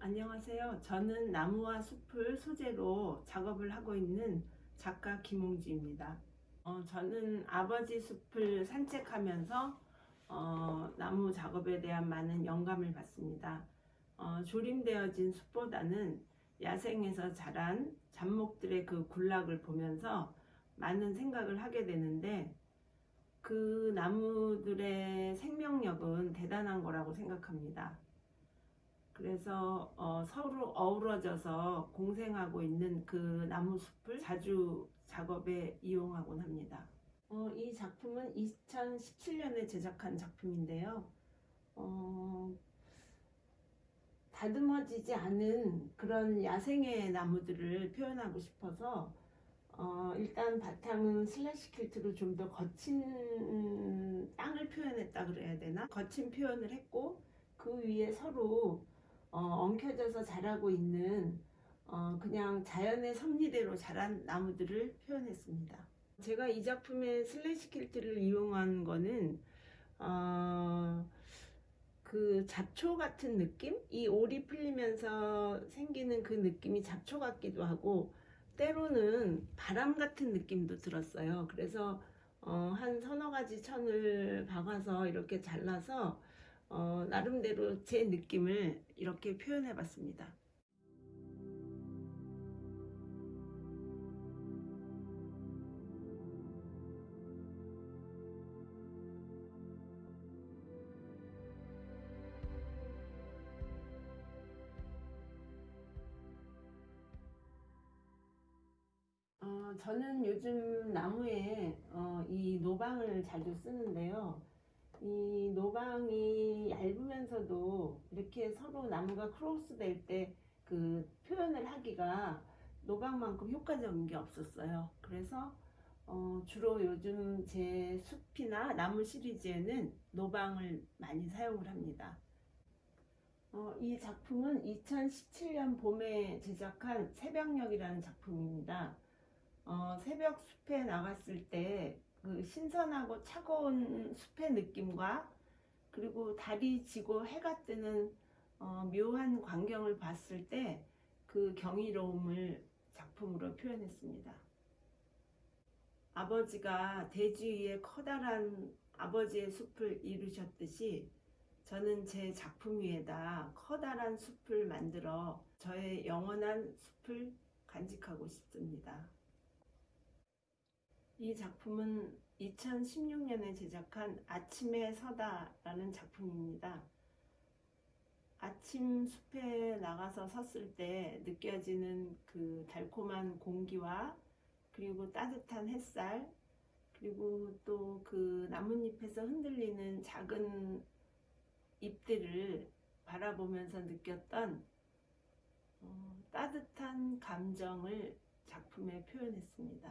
안녕하세요. 저는 나무와 숲을 소재로 작업을 하고 있는 작가 김홍주입니다. 어, 저는 아버지 숲을 산책하면서 어, 나무 작업에 대한 많은 영감을 받습니다. 어, 조림되어진 숲보다는 야생에서 자란 잡목들의 그 군락을 보면서 많은 생각을 하게 되는데 그 나무들의 대단한 거라고 생각합니다. 그래서 어, 서로 어우러져서 공생하고 있는 그 나무숲을 자주 작업에 이용하곤 합니다. 어, 이 작품은 2017년에 제작한 작품인데요. 어, 다듬어지지 않은 그런 야생의 나무들을 표현하고 싶어서 어, 일단 바탕은 슬래시 퀼트로 좀 더 거친 표현했다 그래야 되나? 거친 표현을 했고 그 위에 서로 어, 엉켜져서 자라고 있는 어, 그냥 자연의 섭리대로 자란 나무들을 표현했습니다. 제가 이 작품의 slash 퀼트를 이용한 거는 어, 그 잡초 같은 느낌? 이 올이 풀리면서 생기는 그 느낌이 잡초 같기도 하고 때로는 바람 같은 느낌도 들었어요. 그래서 어, 한 서너 가지 천을 박아서 이렇게 잘라서 어, 나름대로 제 느낌을 이렇게 표현해 봤습니다. 저는 요즘 나무에 어, 이 노방을 자주 쓰는데요. 이 노방이 얇으면서도 이렇게 서로 나무가 크로스 될 때 그 표현을 하기가 노방만큼 효과적인 게 없었어요. 그래서 어, 주로 요즘 제 숲이나 나무 시리즈에는 노방을 많이 사용을 합니다. 어, 이 작품은 2017년 봄에 제작한 새벽녘이라는 작품입니다. 어, 새벽 숲에 나갔을 때 그 신선하고 차가운 숲의 느낌과 그리고 달이 지고 해가 뜨는 어, 묘한 광경을 봤을 때 그 경이로움을 작품으로 표현했습니다. 아버지가 대지 위에 커다란 아버지의 숲을 이루셨듯이 저는 제 작품 위에다 커다란 숲을 만들어 저의 영원한 숲을 간직하고 싶습니다. 이 작품은 2016년에 제작한 아침에 서다라는 작품입니다. 아침 숲에 나가서 섰을 때 느껴지는 그 달콤한 공기와 그리고 따뜻한 햇살 그리고 또 그 나뭇잎에서 흔들리는 작은 잎들을 바라보면서 느꼈던 어, 따뜻한 감정을 작품에 표현했습니다.